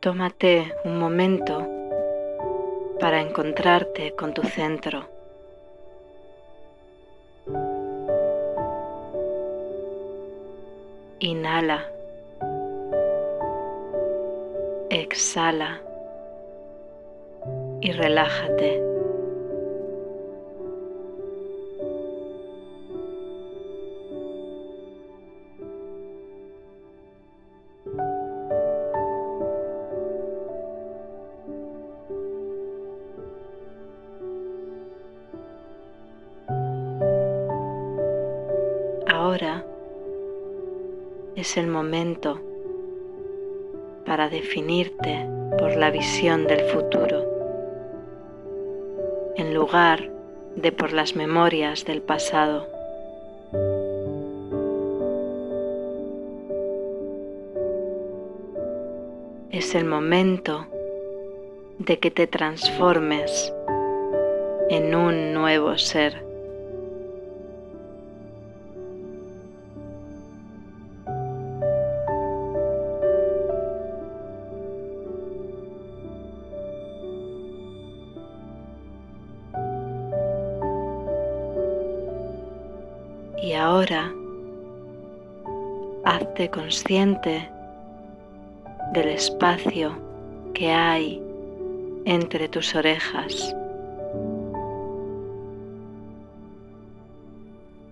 Tómate un momento para encontrarte con tu centro. Inhala. Exhala. Y relájate. Ahora es el momento para definirte por la visión del futuro, en lugar de por las memorias del pasado. Es el momento de que te transformes en un nuevo ser. Y ahora hazte consciente del espacio que hay entre tus orejas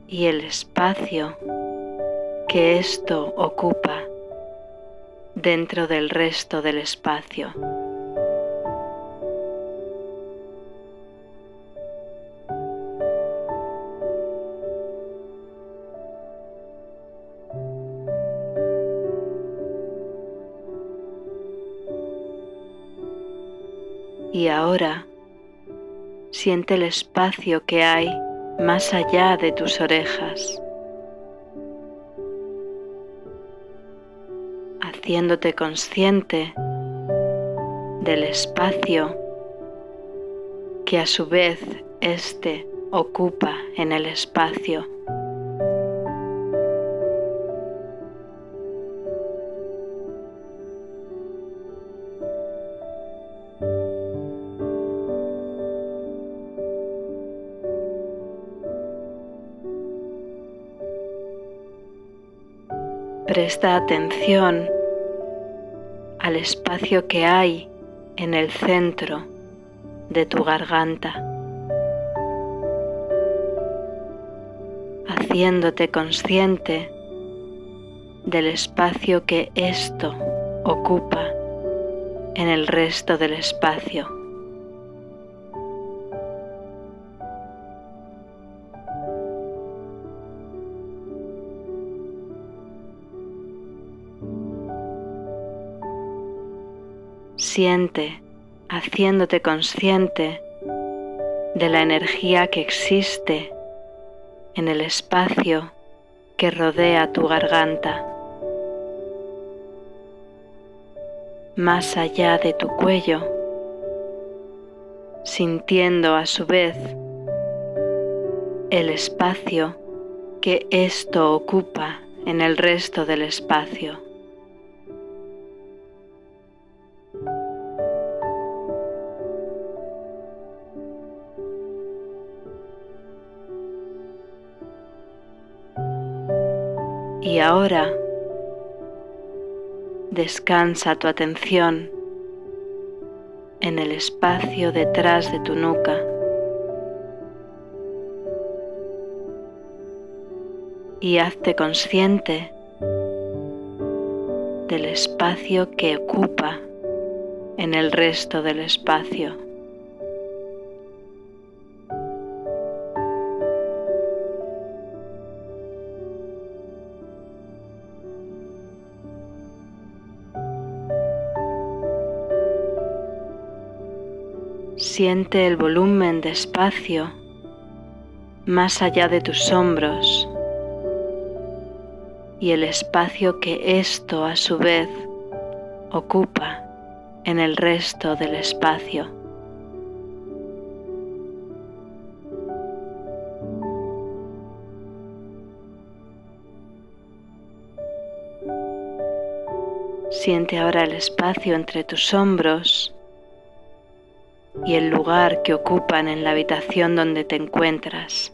y el espacio que esto ocupa dentro del resto del espacio. Y ahora siente el espacio que hay más allá de tus orejas, haciéndote consciente del espacio que a su vez éste ocupa en el espacio. Presta atención al espacio que hay en el centro de tu garganta, haciéndote consciente del espacio que esto ocupa en el resto del espacio. Siente haciéndote consciente de la energía que existe en el espacio que rodea tu garganta, más allá de tu cuello, sintiendo a su vez el espacio que esto ocupa en el resto del espacio. Y ahora descansa tu atención en el espacio detrás de tu nuca. Y hazte consciente del espacio que ocupa en el resto del espacio. Siente el volumen de espacio más allá de tus hombros y el espacio que esto a su vez ocupa en el resto del espacio. Siente ahora el espacio entre tus hombros y el lugar que ocupan en la habitación donde te encuentras.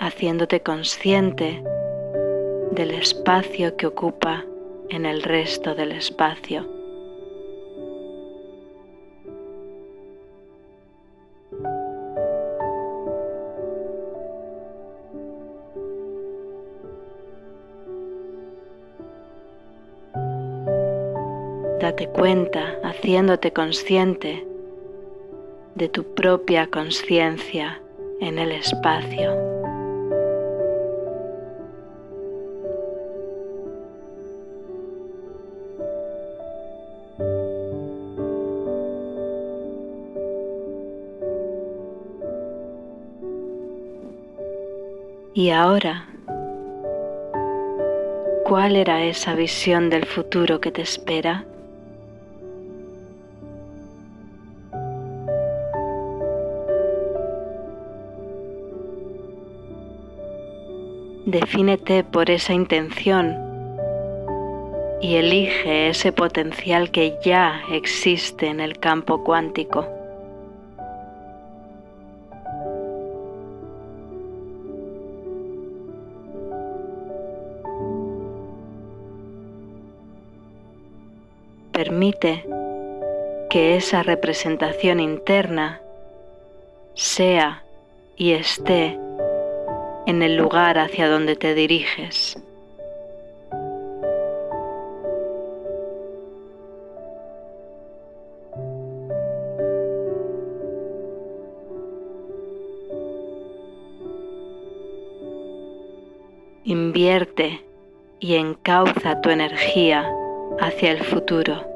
haciéndote consciente del espacio que ocupa en el resto del espacio. Date cuenta, haciéndote consciente de tu propia conciencia en el espacio. Y ahora, ¿cuál era esa visión del futuro que te espera? Defínete por esa intención y elige ese potencial que ya existe en el campo cuántico. permite que esa representación interna sea y esté en el lugar hacia donde te diriges. Invierte y encauza tu energía hacia el futuro.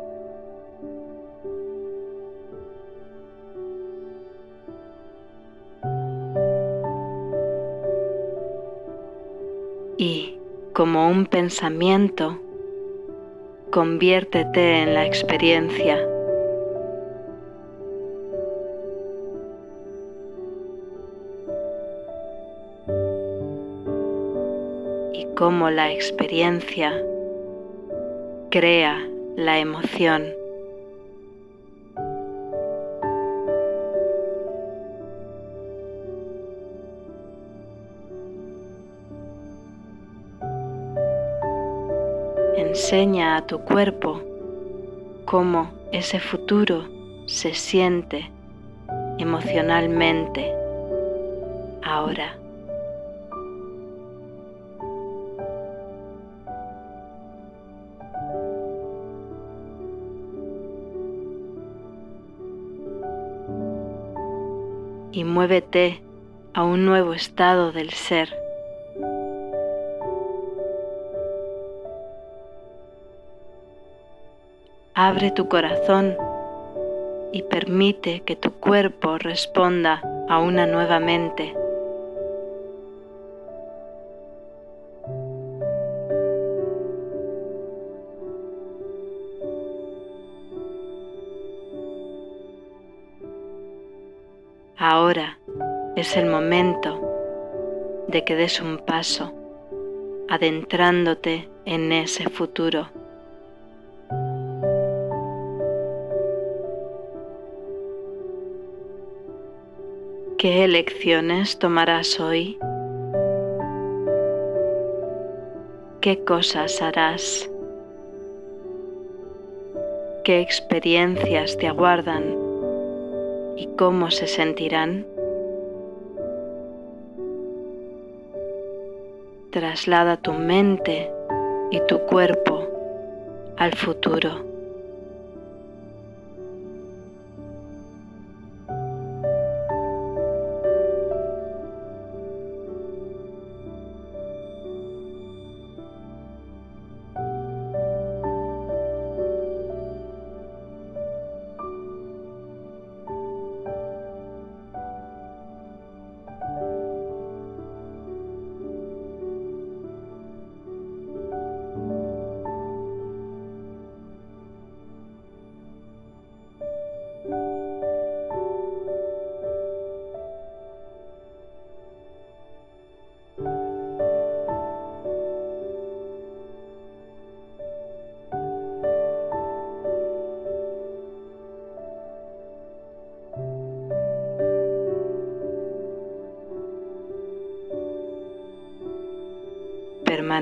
Un pensamiento, conviértete en la experiencia. Y como la experiencia crea la emoción. Enseña a tu cuerpo cómo ese futuro se siente emocionalmente ahora. y muévete a un nuevo estado del ser. Abre tu corazón y permite que tu cuerpo responda a una nueva mente. Ahora es el momento de que des un paso adentrándote en ese futuro. ¿Qué elecciones tomarás hoy? ¿Qué cosas harás? ¿Qué experiencias te aguardan? y cómo se sentirán. Traslada tu mente y tu cuerpo al futuro.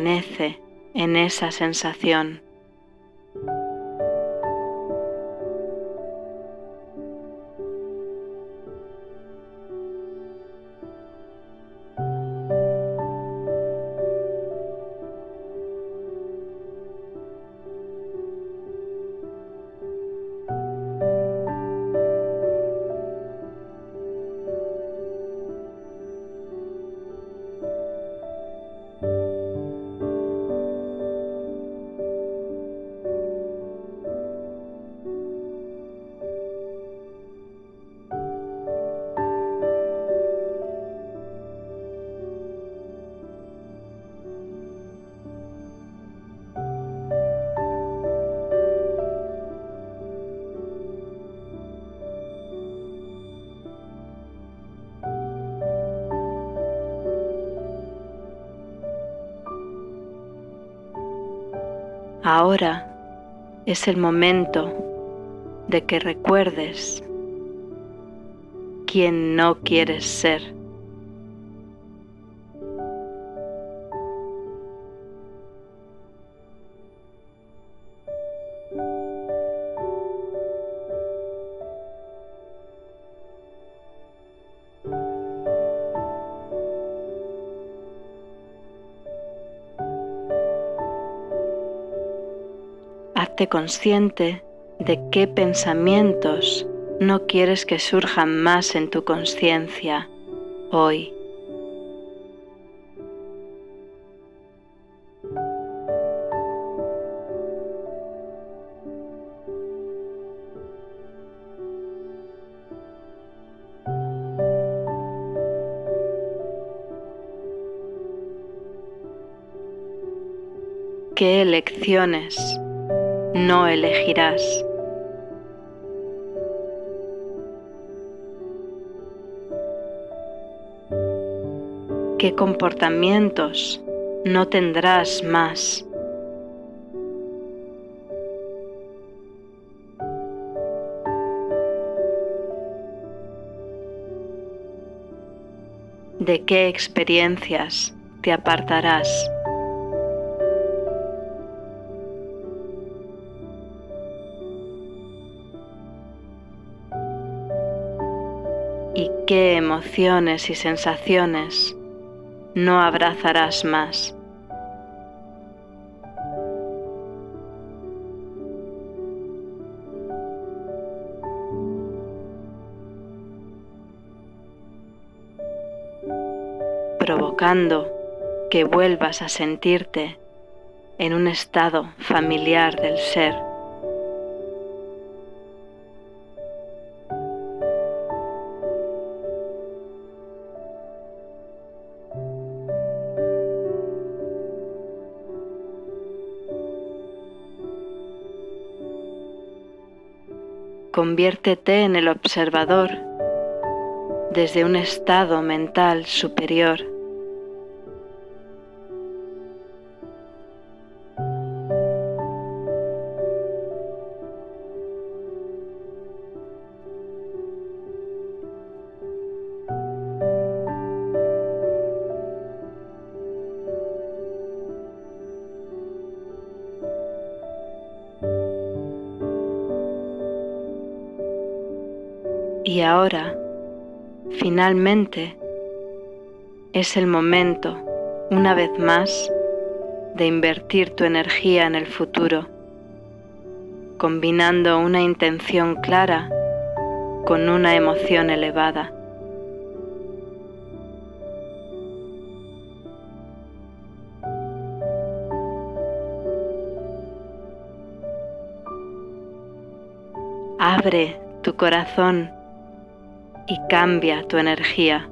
Permanece en esa sensación. Ahora es el momento de que recuerdes quién no quieres ser. Consciente de qué pensamientos no quieres que surjan más en tu conciencia hoy. ¿Qué elecciones no elegirás. ¿Qué comportamientos no tendrás más? ¿De qué experiencias te apartarás? Emociones y sensaciones no abrazarás más. provocando que vuelvas a sentirte en un estado familiar del ser. Conviértete en el observador desde un estado mental superior. Ahora, finalmente, es el momento, una vez más, de invertir tu energía en el futuro, combinando una intención clara con una emoción elevada. Abre tu corazón y cambia tu energía.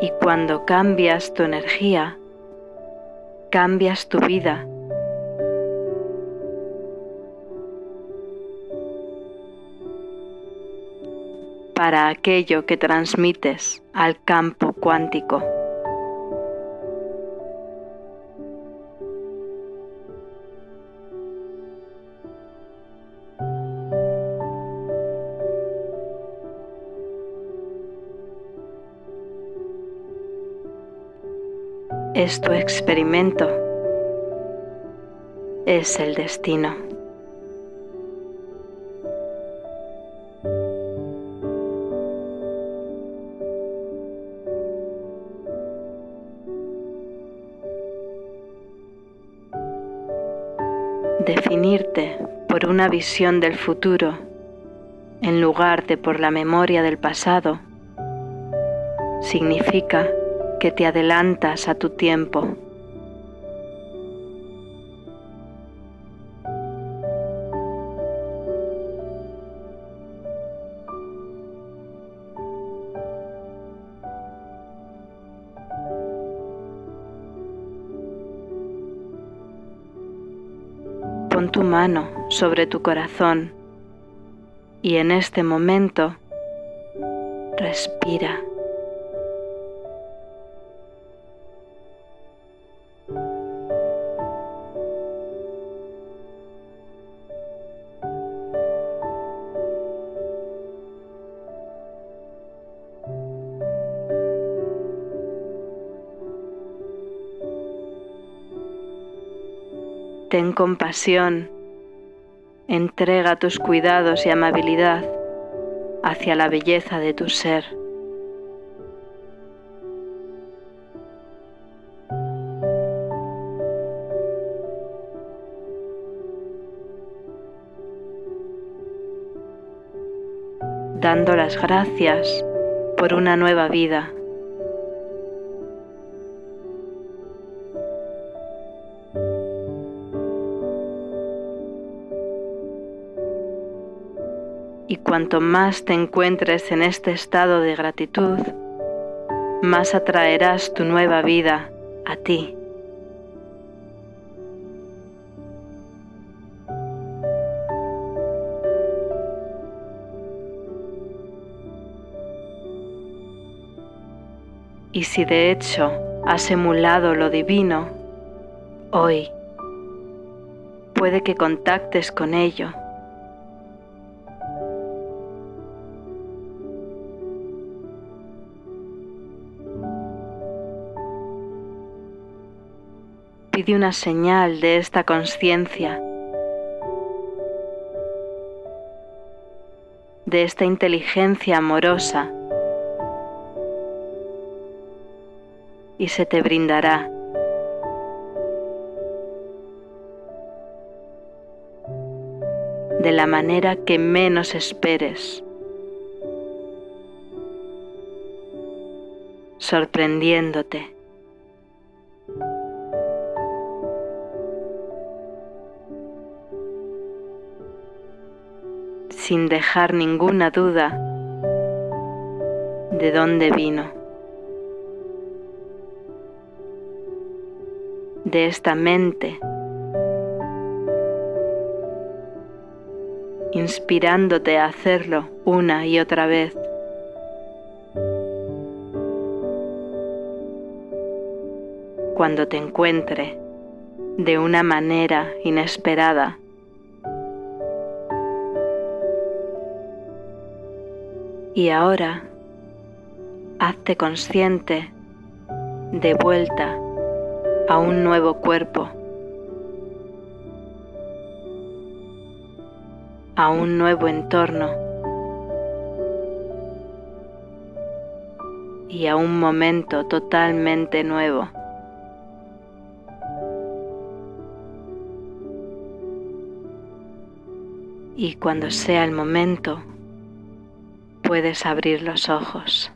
Y cuando cambias tu energía, cambias tu vida para aquello que transmites al campo cuántico. es tu experimento, es el destino. Una visión del futuro en lugar de por la memoria del pasado significa que te adelantas a tu tiempo. Tu mano sobre tu corazón y en este momento respira. Ten compasión, entrega tus cuidados y amabilidad hacia la belleza de tu ser. dando las gracias por una nueva vida. Y cuanto más te encuentres en este estado de gratitud, más atraerás tu nueva vida a ti. Y si de hecho has emulado lo divino, hoy puede que contactes con ello pide una señal de esta conciencia, de esta inteligencia amorosa, y se te brindará. de la manera que menos esperes, sorprendiéndote. Sin dejar ninguna duda de dónde vino. De esta mente, inspirándote a hacerlo una y otra vez. Cuando te encuentre de una manera inesperada Y ahora hazte consciente de vuelta a un nuevo cuerpo, a un nuevo entorno y a un momento totalmente nuevo. Y cuando sea el momento, puedes abrir los ojos.